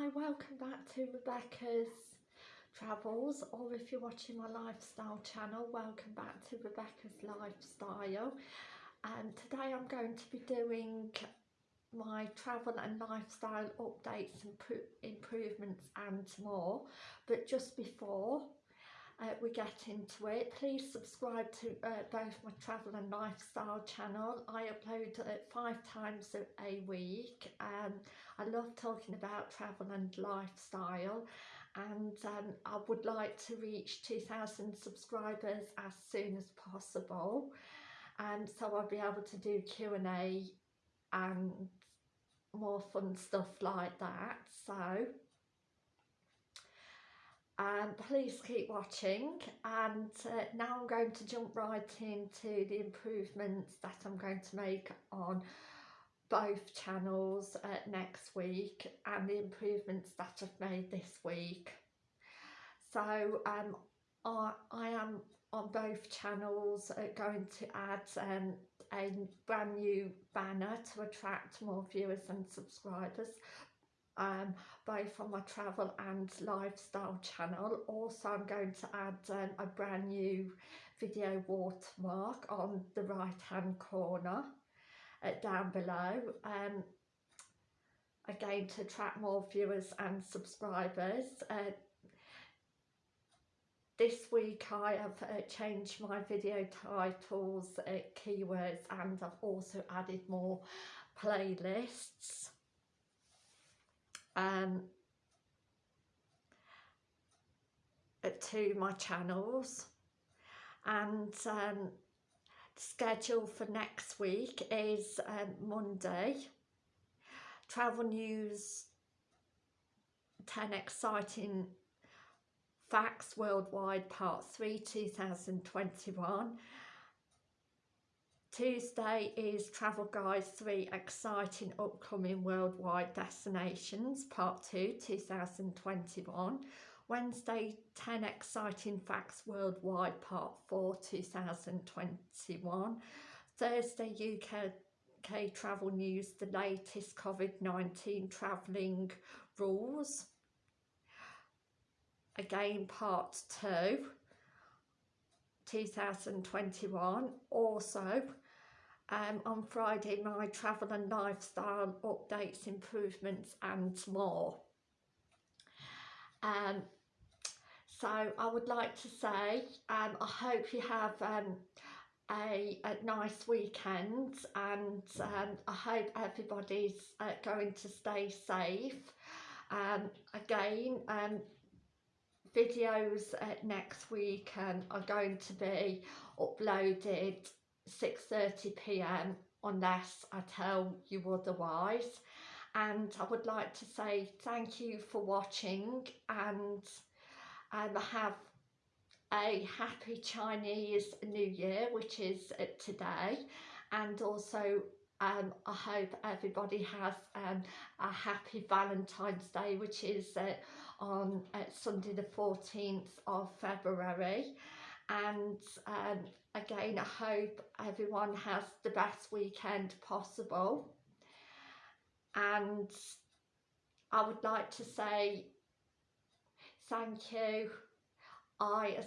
Hi, welcome back to Rebecca's Travels or if you're watching my lifestyle channel, welcome back to Rebecca's Lifestyle. And today I'm going to be doing my travel and lifestyle updates and improvements and more but just before uh, we get into it. Please subscribe to uh, both my travel and lifestyle channel. I upload uh, five times a, week. And I love talking about travel and lifestyle. And um, I would like to reach 2,000 subscribers as soon as possible. And so I'll be able to do Q&A and more fun stuff like that. So um, please keep watching and uh, now I'm going to jump right into the improvements that I'm going to make on both channels uh, next week and the improvements that I've made this week. So um, I, I am on both channels uh, going to add um, a brand new banner to attract more viewers and subscribers um, both on my travel and lifestyle channel. Also I'm going to add um, a brand new video watermark on the right hand corner uh, down below. Um, again to attract more viewers and subscribers. Uh, this week I have uh, changed my video titles, uh, keywords and I've also added more playlists. Um, to my channels and um, schedule for next week is um, Monday. Travel news, 10 exciting facts worldwide part 3 2021. Tuesday is Travel Guides 3 Exciting Upcoming Worldwide Destinations Part 2 2021. Wednesday 10 Exciting Facts Worldwide Part 4 2021. Thursday UK Travel News, the latest COVID-19 travelling rules. Again Part 2 2021. Also um, on Friday my travel and lifestyle updates, improvements and more. Um, so I would like to say um, I hope you have um, a, a nice weekend and um, I hope everybody's uh, going to stay safe. Um, again, videos uh, next week and are going to be uploaded 6.30pm unless I tell you otherwise. And I would like to say thank you for watching and um, have a happy Chinese New Year which is uh, today and also um, I hope everybody has um, a happy Valentine's Day which is uh, on uh, Sunday the 14th of February and um, again I hope everyone has the best weekend possible and I would like to say thank you. I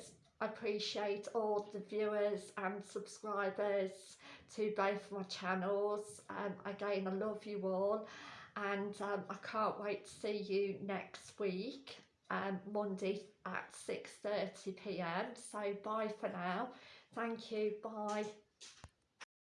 appreciate all the viewers and subscribers to both my channels. Um, again, I love you all and um, I can't wait to see you next week, um, Monday at 6.30pm. So bye for now. Thank you. Bye.